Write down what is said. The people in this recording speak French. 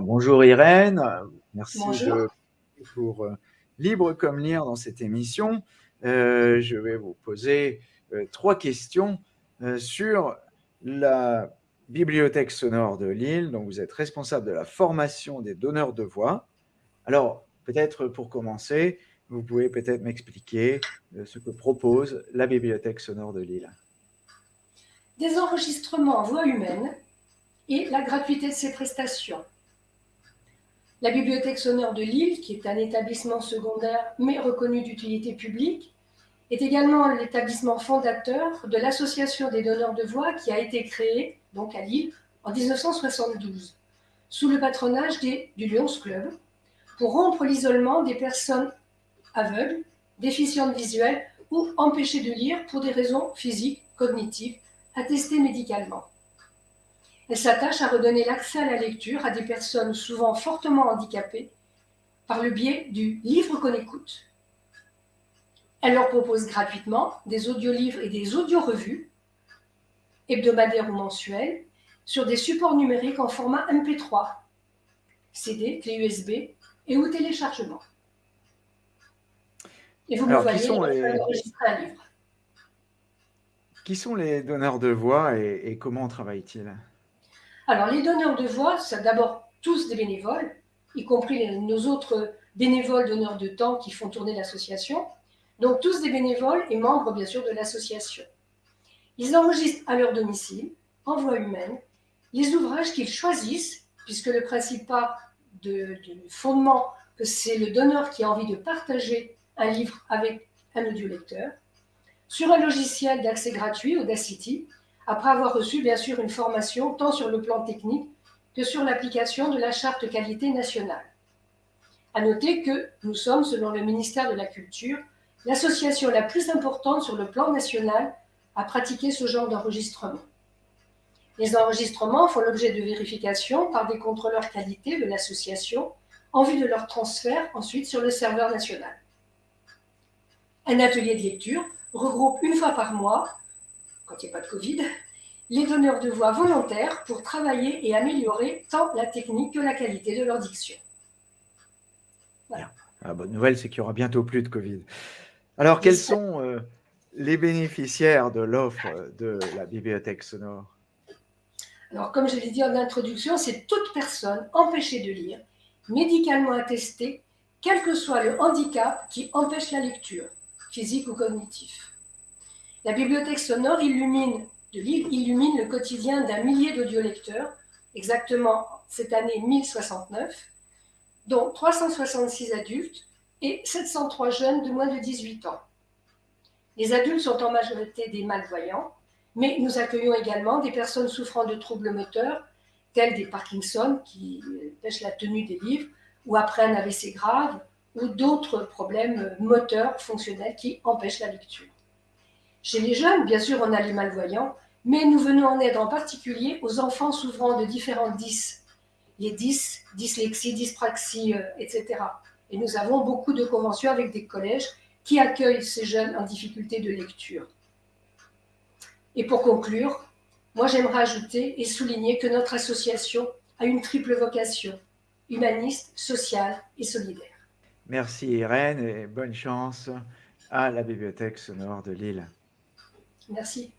bonjour Irène, merci Bonjour. de pour euh, Libre comme lire dans cette émission. Euh, je vais vous poser euh, trois questions sur la Bibliothèque sonore de Lille. Donc, vous êtes responsable de la formation des donneurs de voix. Alors, peut-être pour commencer, vous pouvez peut-être m'expliquer ce que propose la Bibliothèque sonore de Lille. Des enregistrements en voix humaine et la gratuité de ces prestations. La Bibliothèque sonore de Lille, qui est un établissement secondaire mais reconnu d'utilité publique, est également l'établissement fondateur de l'Association des donneurs de voix qui a été créée, donc à Lille, en 1972, sous le patronage du Lions Club, pour rompre l'isolement des personnes aveugles, déficientes visuelles ou empêchées de lire pour des raisons physiques, cognitives, attestées médicalement. Elle s'attache à redonner l'accès à la lecture à des personnes souvent fortement handicapées par le biais du livre qu'on écoute. Elle leur propose gratuitement des audiolivres et des audiorevues, hebdomadaires ou mensuels, sur des supports numériques en format MP3, CD, clé USB et ou téléchargement. Et vous Alors, me qui sont les- un livre. Qui sont les donneurs de voix et, et comment travaillent-ils? Alors, les donneurs de voix, c'est d'abord tous des bénévoles, y compris nos autres bénévoles donneurs de temps qui font tourner l'association. Donc, tous des bénévoles et membres, bien sûr, de l'association. Ils enregistrent à leur domicile, en voix humaine, les ouvrages qu'ils choisissent, puisque le principe part de- fondement c'est le donneur qui a envie de partager un livre avec un audiolecteur, sur un logiciel d'accès gratuit, Audacity, après avoir reçu bien sûr une formation tant sur le plan technique que sur l'application de la charte qualité nationale. À noter que nous sommes, selon le ministère de la Culture, l'association la plus importante sur le plan national à pratiquer ce genre d'enregistrement. Les enregistrements font l'objet de vérification par des contrôleurs qualité de l'association en vue de leur transfert ensuite sur le serveur national. Un atelier de lecture regroupe une fois par mois, quand il n'y a pas de Covid, les donneurs de voix volontaires pour travailler et améliorer tant la technique que la qualité de leur diction. La bonne nouvelle, c'est qu'il y aura bientôt plus de Covid. Alors, quels sont euh, les bénéficiaires de l'offre de la bibliothèque sonore? Alors, comme je l'ai dit en introduction, c'est toute personne empêchée de lire, médicalement attestée, quel que soit le handicap qui empêche la lecture, physique ou cognitif. La bibliothèque sonore illumine, le quotidien d'un millier d'audiolecteurs, exactement cette année 1069, dont 366 adultes et 703 jeunes de moins de 18 ans. Les adultes sont en majorité des malvoyants, mais nous accueillons également des personnes souffrant de troubles moteurs, tels des Parkinson, qui empêchent la tenue des livres, ou après un AVC grave, ou d'autres problèmes moteurs fonctionnels qui empêchent la lecture. Chez les jeunes, bien sûr, on a les malvoyants, mais nous venons en aide en particulier aux enfants souffrant de différents dys, les dys, dyslexie, dyspraxie, euh, etc. Et nous avons beaucoup de conventions avec des collèges qui accueillent ces jeunes en difficulté de lecture. Et pour conclure, moi j'aimerais ajouter et souligner que notre association a une triple vocation, humaniste, sociale et solidaire. Merci Irène et bonne chance à la bibliothèque sonore de Lille. Merci.